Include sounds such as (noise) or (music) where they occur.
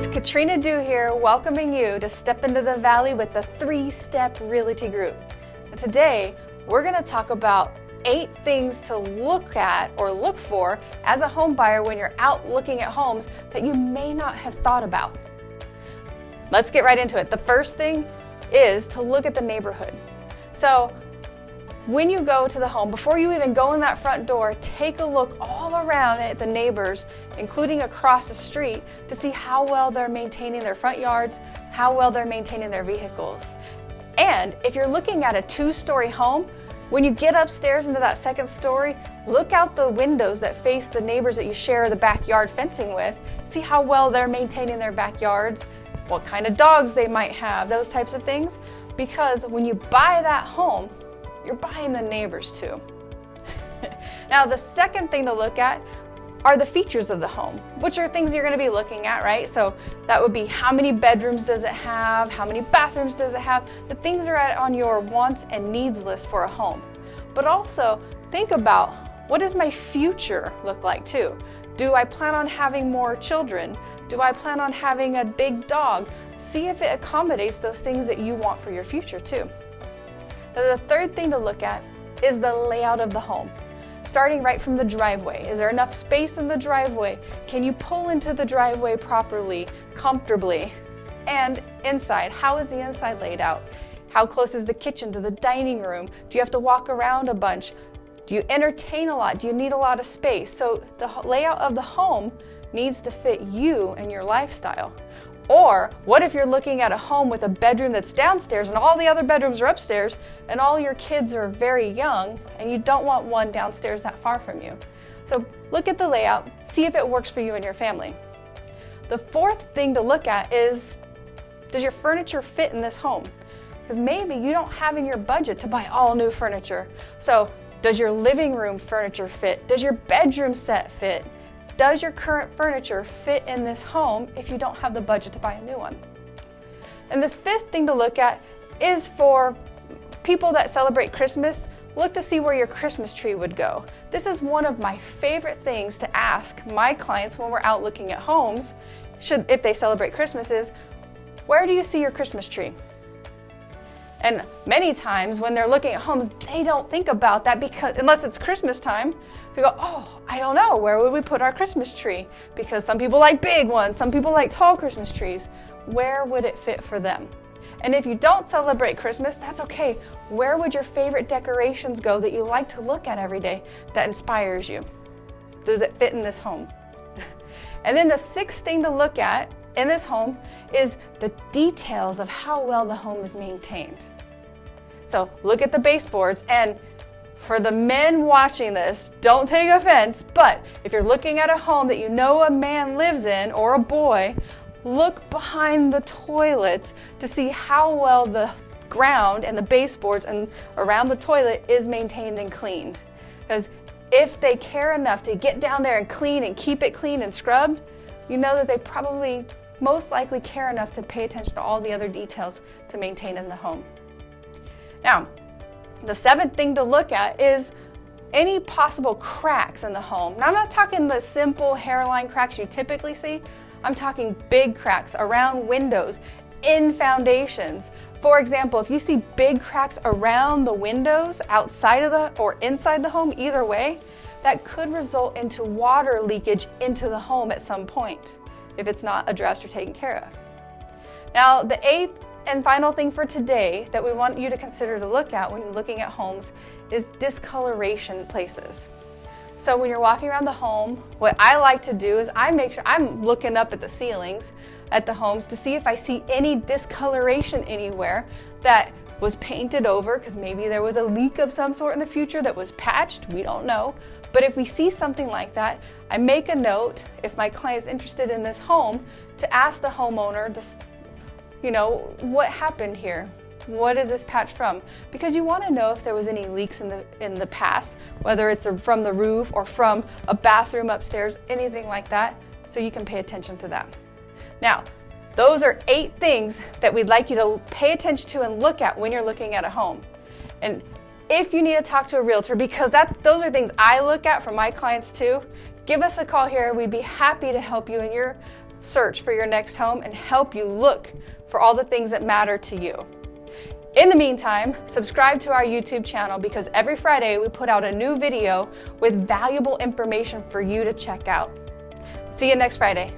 It's Katrina Dew here, welcoming you to step into the valley with the Three Step Realty Group. And today, we're going to talk about eight things to look at or look for as a home buyer when you're out looking at homes that you may not have thought about. Let's get right into it. The first thing is to look at the neighborhood. So when you go to the home, before you even go in that front door, take a look all around at the neighbors, including across the street, to see how well they're maintaining their front yards, how well they're maintaining their vehicles. And if you're looking at a two-story home, when you get upstairs into that second story, look out the windows that face the neighbors that you share the backyard fencing with. See how well they're maintaining their backyards, what kind of dogs they might have, those types of things. Because when you buy that home, you're buying the neighbors too. (laughs) now, the second thing to look at are the features of the home, which are things you're going to be looking at, right? So that would be how many bedrooms does it have? How many bathrooms does it have? The things are on your wants and needs list for a home. But also think about what does my future look like too? Do I plan on having more children? Do I plan on having a big dog? See if it accommodates those things that you want for your future too. The third thing to look at is the layout of the home. Starting right from the driveway. Is there enough space in the driveway? Can you pull into the driveway properly, comfortably? And inside, how is the inside laid out? How close is the kitchen to the dining room? Do you have to walk around a bunch? Do you entertain a lot? Do you need a lot of space? So the layout of the home needs to fit you and your lifestyle. Or what if you're looking at a home with a bedroom that's downstairs and all the other bedrooms are upstairs and all your kids are very young and you don't want one downstairs that far from you. So look at the layout, see if it works for you and your family. The fourth thing to look at is, does your furniture fit in this home? Because maybe you don't have in your budget to buy all new furniture. So does your living room furniture fit? Does your bedroom set fit? Does your current furniture fit in this home if you don't have the budget to buy a new one? And this fifth thing to look at is for people that celebrate Christmas, look to see where your Christmas tree would go. This is one of my favorite things to ask my clients when we're out looking at homes, should, if they celebrate Christmas is, where do you see your Christmas tree? And many times when they're looking at homes, they don't think about that because unless it's Christmas time, they go, oh, I don't know, where would we put our Christmas tree? Because some people like big ones, some people like tall Christmas trees. Where would it fit for them? And if you don't celebrate Christmas, that's okay. Where would your favorite decorations go that you like to look at every day that inspires you? Does it fit in this home? (laughs) and then the sixth thing to look at in this home is the details of how well the home is maintained. So look at the baseboards and for the men watching this, don't take offense, but if you're looking at a home that you know a man lives in or a boy, look behind the toilets to see how well the ground and the baseboards and around the toilet is maintained and cleaned. Because if they care enough to get down there and clean and keep it clean and scrubbed, you know that they probably most likely care enough to pay attention to all the other details to maintain in the home. Now, the seventh thing to look at is any possible cracks in the home. Now, I'm not talking the simple hairline cracks you typically see. I'm talking big cracks around windows, in foundations. For example, if you see big cracks around the windows, outside of the or inside the home, either way, that could result into water leakage into the home at some point if it's not addressed or taken care of. Now, the eighth and final thing for today that we want you to consider to look at when looking at homes is discoloration places. So when you're walking around the home, what I like to do is I make sure I'm looking up at the ceilings at the homes to see if I see any discoloration anywhere that was painted over because maybe there was a leak of some sort in the future that was patched, we don't know. But if we see something like that, I make a note if my client is interested in this home to ask the homeowner, this, you know, what happened here? What is this patch from? Because you want to know if there was any leaks in the in the past, whether it's from the roof or from a bathroom upstairs, anything like that, so you can pay attention to that. Now, those are eight things that we'd like you to pay attention to and look at when you're looking at a home. And if you need to talk to a realtor, because that's, those are things I look at for my clients too, give us a call here. We'd be happy to help you in your search for your next home and help you look for all the things that matter to you. In the meantime, subscribe to our YouTube channel because every Friday we put out a new video with valuable information for you to check out. See you next Friday.